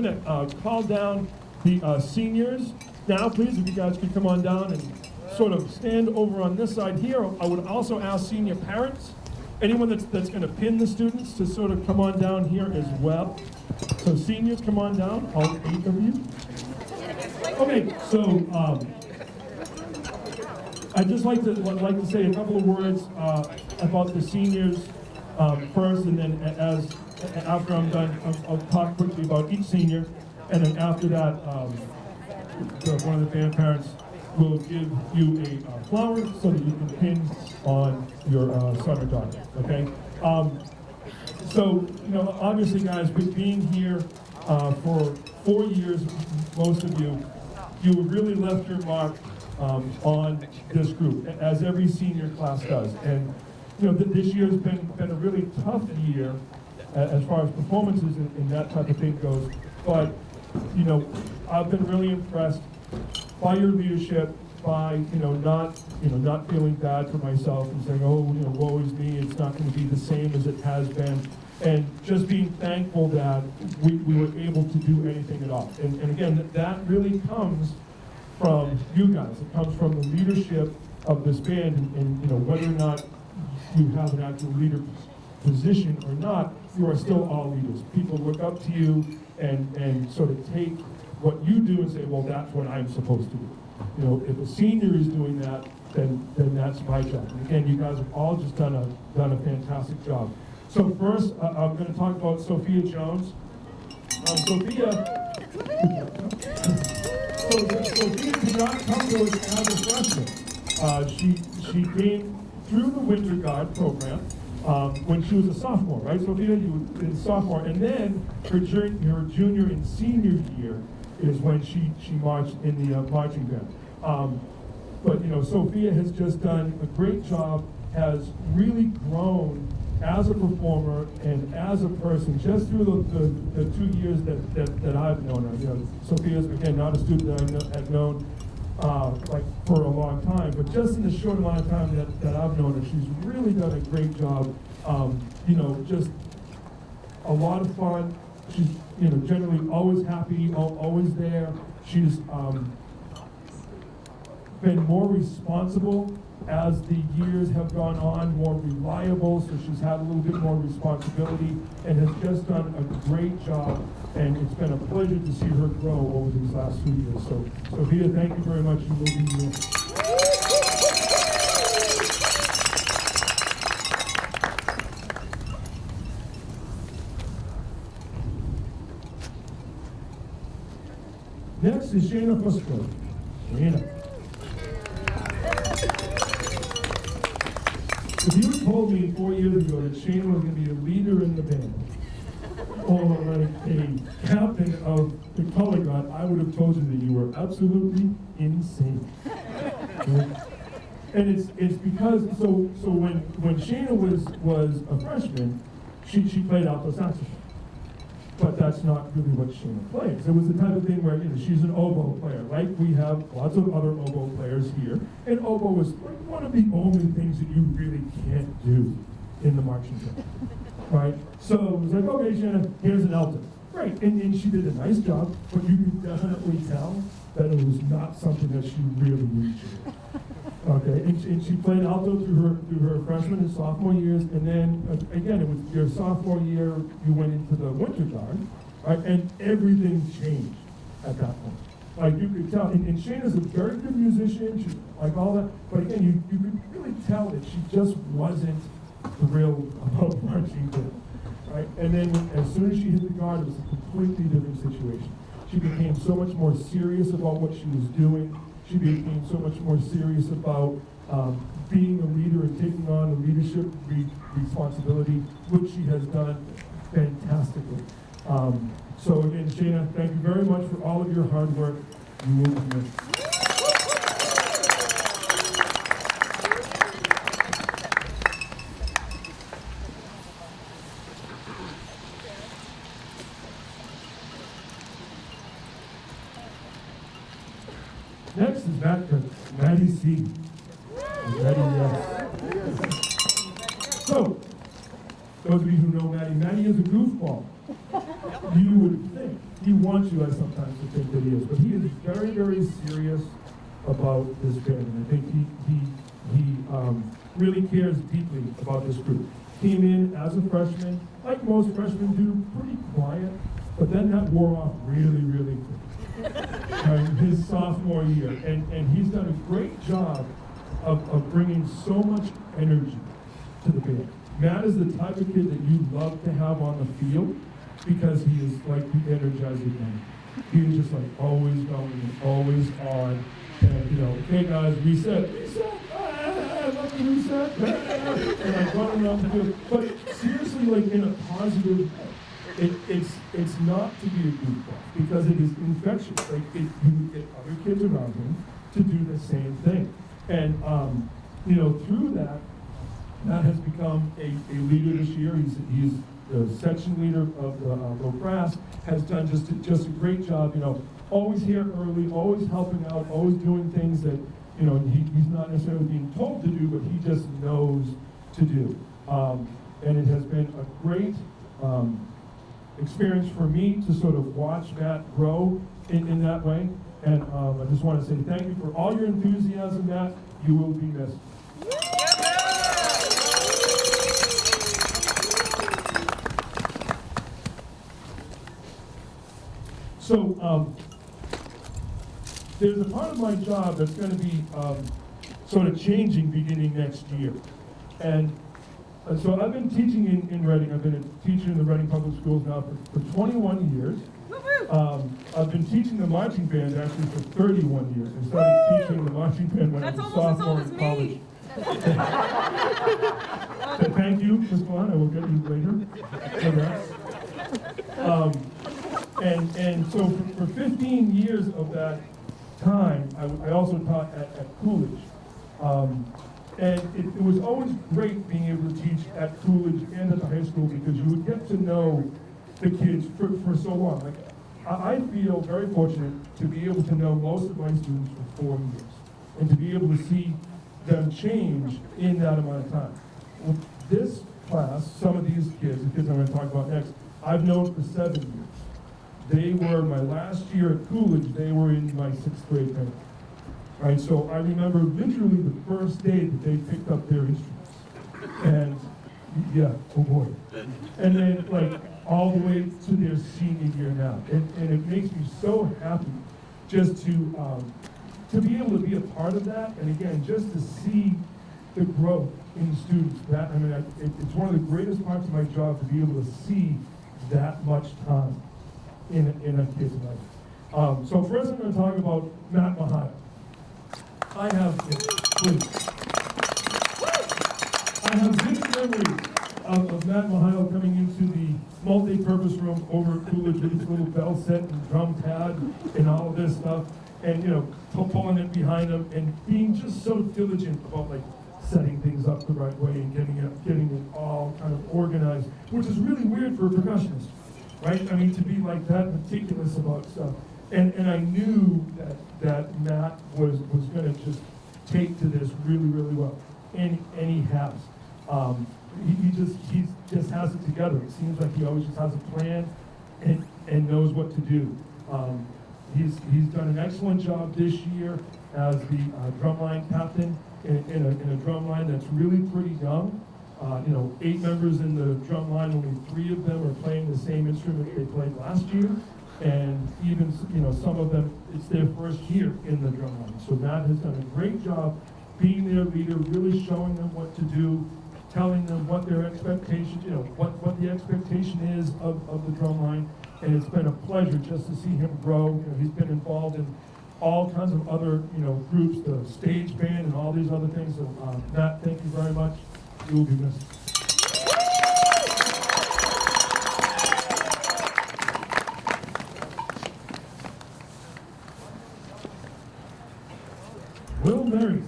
going to uh, call down the uh, seniors now, please, if you guys could come on down and sort of stand over on this side here. I would also ask senior parents, anyone that's, that's going to pin the students to sort of come on down here as well. So seniors, come on down, all eight of you. Okay, so um, I'd just like to like to say a couple of words uh, about the seniors um, first, and then as after I'm done, I'll, I'll, talk quickly about each senior, and then after that, um, one of the grandparents will give you a uh, flower so that you can pin on your uh, son or daughter. Okay. Um, so you know, obviously, guys, with being here uh, for four years, most of you, you really left your mark um, on this group, as every senior class does. And you know, th this year has been been a really tough year as far as performances and, and that type of thing goes. But you know, I've been really impressed by your leadership, by you know not you know not feeling bad for myself and saying, oh, you know, woe is me. It's not going to be the same as it has been, and just being thankful that we, we were able to do anything at all. And, and again, that really comes from you guys. It comes from the leadership of this band, and, and you know whether or not you have an actual leader position or not, you are still all leaders. People look up to you and and sort of take what you do and say, well, that's what I'm supposed to do. You know, if a senior is doing that, then then that's my job. And again, you guys have all just done a done a fantastic job. So first, uh, I'm going to talk about Sophia Jones. Um, Sophia, so, Sophia did not come to us as a freshman. Uh, she she came through the Winter Guard program um, when she was a sophomore, right? Sophia, you a sophomore, and then her, her junior and senior year, is when she, she marched in the uh, marching band. Um, but you know, Sophia has just done a great job, has really grown as a performer and as a person just through the, the, the two years that, that, that, I've known her. You know, Sophia's, again, not a student that I have known uh, like for a long time, but just in the short amount of time that, that I've known her, she's really done a great job. Um, you know, just a lot of fun, she's you know generally always happy, always there. She's um, been more responsible as the years have gone on, more reliable, so she's had a little bit more responsibility and has just done a great job. And it's been a pleasure to see her grow over these last few years. So, Sophia, thank you very much. You will be here. Next is Shana Fusco. Shana. Shana was going to be a leader in the band, or like a captain of the color guard, I would have told you that you were absolutely insane. And it's it's because so so when when Shana was was a freshman, she she played alto saxophone but that's not really what Shana plays. It was the type of thing where you know, she's an oboe player, like we have lots of other oboe players here, and oboe is like one of the only things that you really can't do in the marching band, right? So it was like, okay, Shana, here's an alto. Great, and, and she did a nice job, but you can definitely tell that it was not something that she really needed. Okay, and she, and she, played alto through her through her freshman and sophomore years, and then uh, again, it was your sophomore year. You went into the winter guard, right? And everything changed at that point. Like you could tell, and, and Shana's a very good musician. She's like all that, but again, you you could really tell that she just wasn't thrilled about marching band, right? And then as soon as she hit the guard, it was a completely different situation. She became so much more serious about what she was doing she became so much more serious about um, being a leader and taking on the leadership re responsibility, which she has done fantastically. Um, so again, Shana, thank you very much for all of your hard work. You will be missed. Maddie C. Maddie, yes. So, those of you who know Maddie, Maddie is a goofball. you would think, he wants you guys sometimes think, to take videos, but he is very, very serious about this band. And I think he, he, he um, really cares deeply about this group. Came in as a freshman, like most freshmen do, pretty quiet, but then that wore off really, really quick. His sophomore year, and, and he's done a great job of, of bringing so much energy to the band. Matt is the type of kid that you love to have on the field because he is like the energizing man. He is just like always going and always on. And you know, hey guys, reset, reset, ah, I love the reset, ah, and like running around the field. But seriously, like in a positive way. It, it's it's not to be a goofball because it is infectious. Like it, you get other kids around him to do the same thing, and um, you know through that, Matt has become a, a leader this year. He's he's the section leader of the uh, low brass. Has done just a, just a great job. You know, always here early, always helping out, always doing things that you know he, he's not necessarily being told to do, but he just knows to do. Um, and it has been a great. Um, experience for me to sort of watch Matt grow in, in that way. And um, I just want to say thank you for all your enthusiasm, Matt. You will be missed. So um, there's a part of my job that's going to be um, sort of changing beginning next year. And uh, so I've been teaching in, in Reading. I've been a teacher in the Reading Public Schools now for, for 21 years. Um, I've been teaching the marching band actually for 31 years. I started Woo! teaching the marching band when That's I was a sophomore in college. Th- Thank you, Ms. Vaughn, I will get you later. Um, and, and so for, for 15 years of that time, I also taught at, at Coolidge. Um, and it, it was always great being able to teach at Coolidge and at the high school because you would get to know the kids for, for so long. Like, I, feel very fortunate to be able to know most of my students for four years and to be able to see them change in that amount of time. Well, this class, some of these kids, the kids I'm going to talk about next, I've known for seven years. They were my last year at Coolidge. They were in my sixth grade band. Right, so I remember literally the first day that they picked up their instruments, and yeah, oh boy, and then like all the way to their senior year now, and, and it makes me so happy just to um, to be able to be a part of that, and again, just to see the growth in students. That I mean, I, it, it's one of the greatest parts of my job to be able to see that much time in in a kid's life. Um, so first, I'm going to talk about Matt Mahana. I have. I have vivid memories of, of Matt Mahio coming into the multi-purpose room over at Coolidge with his little bell set and drum pad and all this stuff, and you know, pulling it behind him and being just so diligent about like setting things up the right way and getting it, getting it all kind of organized, which is really weird for a percussionist, right? I mean, to be like that meticulous about stuff. And, and I knew that, that Matt was, was gonna just take to this really, really well. And, and he has. Um, he, he just, he just has it together. It seems like he always just has a plan and, and knows what to do. Um, he's, he's done an excellent job this year as the uh, drumline captain in, in, a, in a drum line that's really pretty young. Uh, you know, eight members in the drum line, only three of them are playing the same instrument they played last year. And even, you know, some of them, it's their first year in the drum line. So Matt has done a great job being their leader, really showing them what to do, telling them what their expectation, you know, what, what the expectation is of, of the drum line. And it's been a pleasure just to see him grow. You know, he's been involved in all kinds of other, you know, groups, the stage band and all these other things. So, um, Matt, thank you very much. You will be missed. Will Murray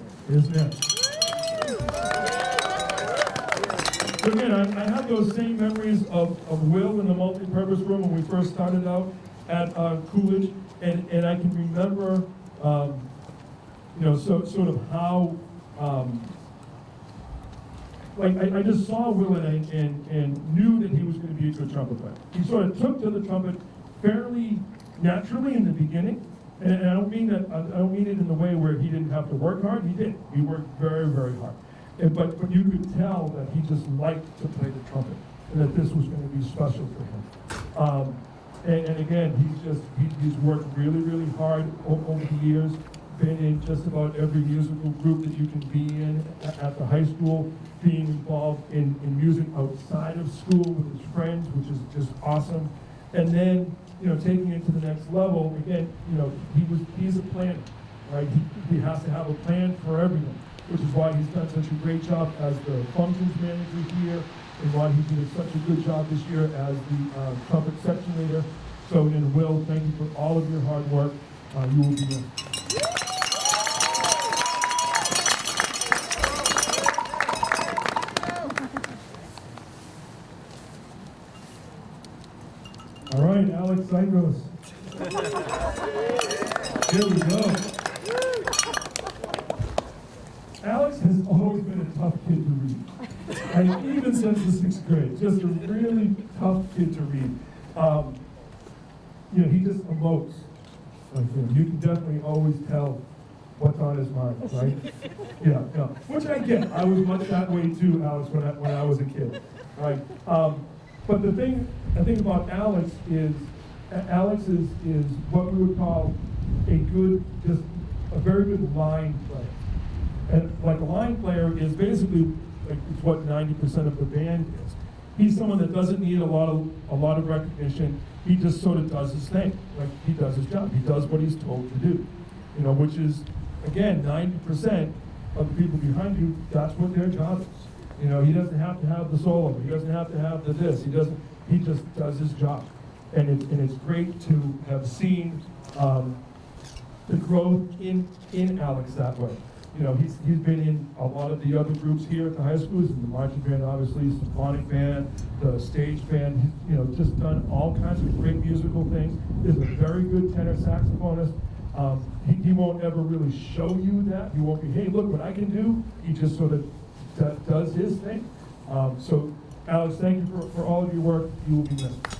So again, I, I have those same memories of, of Will in the multi-purpose room when we first started out at uh, Coolidge, and, and I can remember, um, you know, so, sort of how, um, like, I, I just saw Will and, I- and, and knew that he was gonna be a good trumpet player. He sort of took to the trumpet fairly naturally in the beginning, and, and I don't mean that, I don't mean it in the way where he didn't have to work hard, he did, he worked very, very hard. And, but, but you could tell that he just liked to play the trumpet, and that this was gonna be special for him. Um, and, and again, he's just, he, he's worked really, really hard over the years, been in just about every musical group that you can be in at the high school, being involved in, in music outside of school with his friends, which is just awesome. And then, you know, taking it to the next level, again, you know, he was, he's a planner, right? He, he has to have a plan for everyone, which is why he's done such a great job as the functions manager here, and why he did such a good job this year as the uh, trumpet section leader. So, and Will, thank you for all of your hard work. Uh, you will be. All Here we go. Alex has always been a tough kid to read. And even since the sixth grade, just a really tough kid to read. Um, you know, he just emotes. Like, you, you can definitely always tell what's on his mind, right? Yeah, yeah. Which I get. I was much that way too, Alex, when I, when I was a kid, right? Um, but the thing, the thing about Alex is, Alex is, is what we would call a good, just a very good line player. And like a line player is basically like it's what ninety percent of the band is. He's someone that doesn't need a lot of a lot of recognition. He just sort of does his thing. Like he does his job. He does what he's told to do. You know, which is again ninety percent of the people behind you. That's what their job is. You know, he doesn't have to have the solo. He doesn't have to have the this. He doesn't. He just does his job. And it's and it's great to have seen um, the growth in, in Alex that way. You know, he's, he's been in a lot of the other groups here at the high school, he's in the marching band, obviously, the symphonic band, the stage band, he's, you know, just done all kinds of great musical things. Is a very good tenor saxophonist. Um, he, he won't ever really show you that. He won't be, hey, look what I can do. He just sort of do- does his thing. Um, so, Alex, thank you for, for all of your work. You will be missed.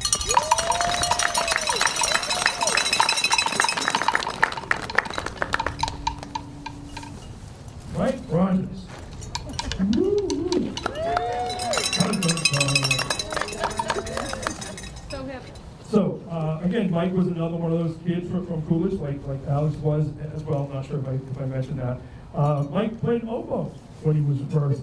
Mike was another one of those kids from, from Coolidge, like, like Alex was as well, I'm not sure if I, if I mentioned that. Uh, Mike played oboe when he was first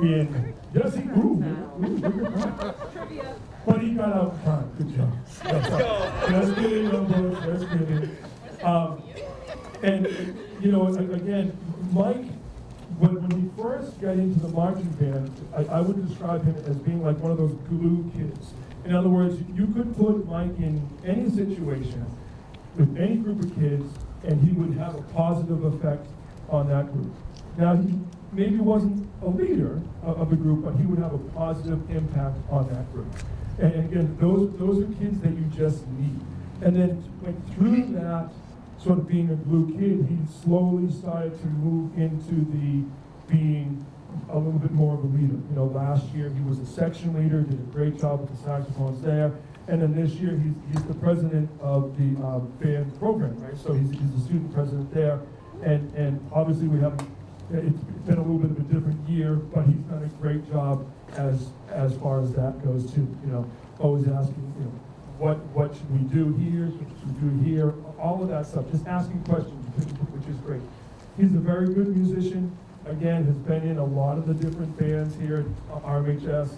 in, yes, he, ooh, ooh, that. Trivia. But he got out in time, good job. Let's Just kidding, oboe, just kidding. Um, and, you know, again, Mike, when, when he first got into the marching band, I, I would describe him as being like one of those glue kids. In other words, you could put Mike in any situation with any group of kids, and he would have a positive effect on that group. Now, he maybe wasn't a leader of, the group, but he would have a positive impact on that group. And, again, those, those are kids that you just need. And then like, through that, sort of being a blue kid, he slowly started to move into the being a little bit more of a leader. You know, last year he was a section leader, did a great job with the saxophones there. And then this year he's, he's the president of the um, band program, right? So he's, he's the student president there. And, and obviously we haven't, it's been a little bit of a different year, but he's done a great job as, as far as that goes too. You know, always asking, you know, what, what should we do here, what should we do here, all of that stuff, just asking questions, which is great. He's a very good musician, again, has been in a lot of the different bands here at RMHS,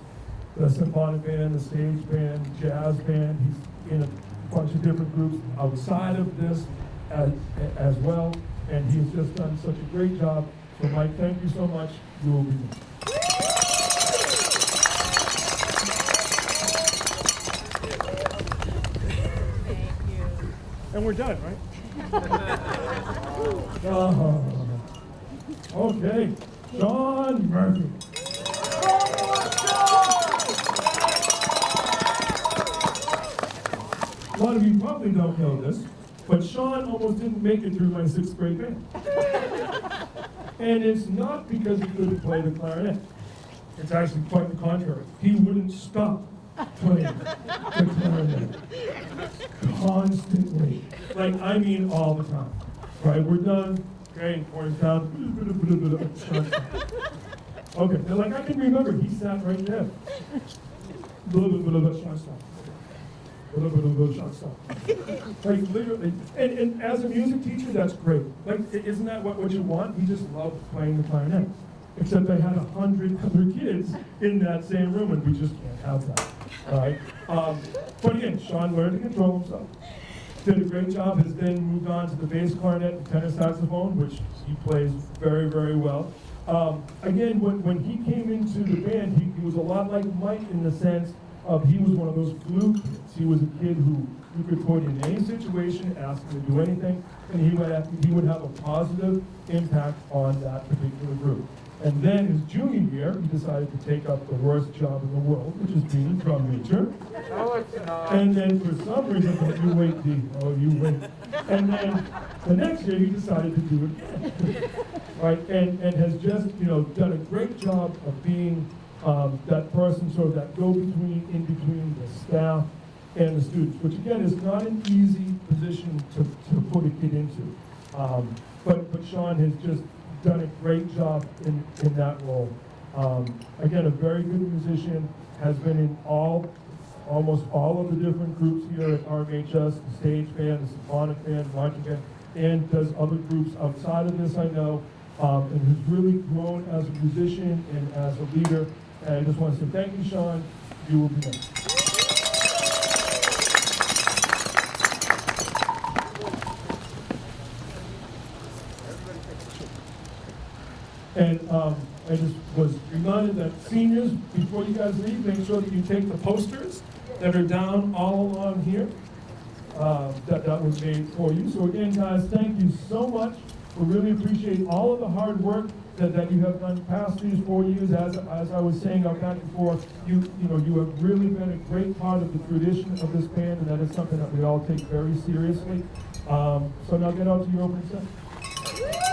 the symphonic band, the stage band, jazz band, he's in a bunch of different groups outside of this as, as well, and he's just done such a great job. So Mike, thank you so much, you will be missed. Thank you. And we're done, right? Oh, Okay, Sean Murphy. A lot of you probably don't know this, but Sean almost didn't make it through my sixth grade band. And it's not because he couldn't play the clarinet. It's actually quite the contrary. He wouldn't stop playing the clarinet constantly. Like, I mean, all the time. Right, we're done. Okay, pours down. Okay, like, I can remember, he sat right there. Like, literally, and, and as a music teacher, that's great. Like, isn't that what, what you want? He just loved playing the clarinet. Except I had a hundred other kids in that same room, and we just can't have that, all right? Um, but again, Sean learned to control himself. Did a great job, has then moved on to the bass clarinet and tenor saxophone, which he plays very, very well. Um, again, when, when he came into the band, he, he was a lot like Mike in the sense of he was one of those glue kids. He was a kid who you could put in any situation, ask him to do anything, and he would have, he would have a positive impact on that particular group. And then his junior year, he decided to take up the worst job in the world, which is being a drum major. No. And then for some reason, oh, you wait, D, oh, you wait. And then the next year, he decided to do it again. Right, and, and has just, you know, done a great job of being um, that person, sort of that go-between, in between the staff and the students, which again is not an easy position to, to put a kid into. Um, but, but Sean has just done a great job in, in that role. Um, again, a very good musician, has been in all almost all of the different groups here at RMHS, the stage band, the symphonic band, marching band, and does other groups outside of this, I know, um, and has really grown as a musician and as a leader. And I just want to say thank you, Sean. You will be missed. And um, I just was reminded that seniors, before you guys leave, make sure that you take the posters that are down all along here. uh, That, that was made for you. So again, guys, thank you so much. We really appreciate all of the hard work that, that you have done past these four years. As, as I was saying out back forth, you, you know, you have really been a great part of the tradition of this band, and that is something that we all take very seriously. Um, So now get out to your opening set.